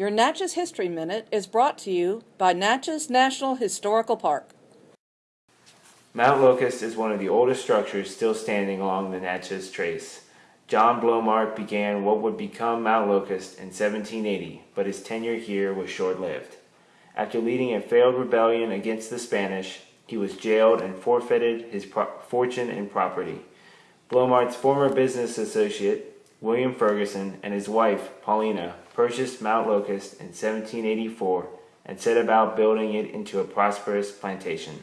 Your Natchez History Minute is brought to you by Natchez National Historical Park. Mount Locust is one of the oldest structures still standing along the Natchez Trace. John Blommart began what would become Mount Locust in 1780, but his tenure here was short-lived. After leading a failed rebellion against the Spanish, he was jailed and forfeited his fortune and property. Blommart's former business associate, William Ferguson, and his wife, Paulina, purchased Mount Locust in 1784 and set about building it into a prosperous plantation.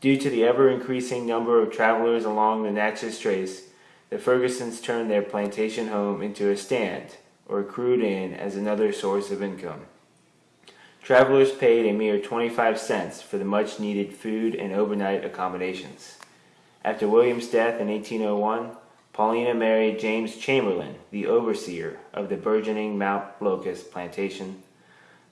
Due to the ever-increasing number of travelers along the Natchez Trace, the Fergusons turned their plantation home into a stand, or crude inn as another source of income. Travelers paid a mere 25 cents for the much-needed food and overnight accommodations. After William's death in 1801, Paulina married James Chamberlain, the overseer of the burgeoning Mount Locust plantation.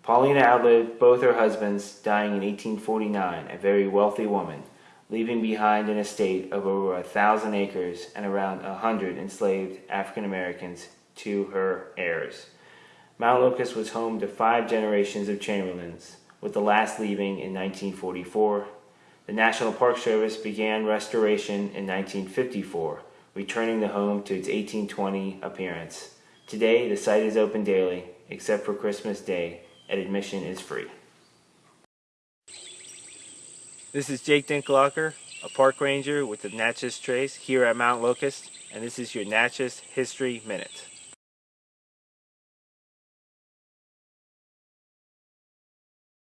Paulina outlived both her husbands, dying in 1849, a very wealthy woman, leaving behind an estate of over a thousand acres and around a hundred enslaved African Americans to her heirs. Mount Locust was home to five generations of Chamberlains, with the last leaving in 1944. The National Park Service began restoration in 1954 returning the home to its 1820 appearance. Today, the site is open daily, except for Christmas Day, and admission is free. This is Jake Dinklocker, a park ranger with the Natchez Trace here at Mount Locust, and this is your Natchez History Minute.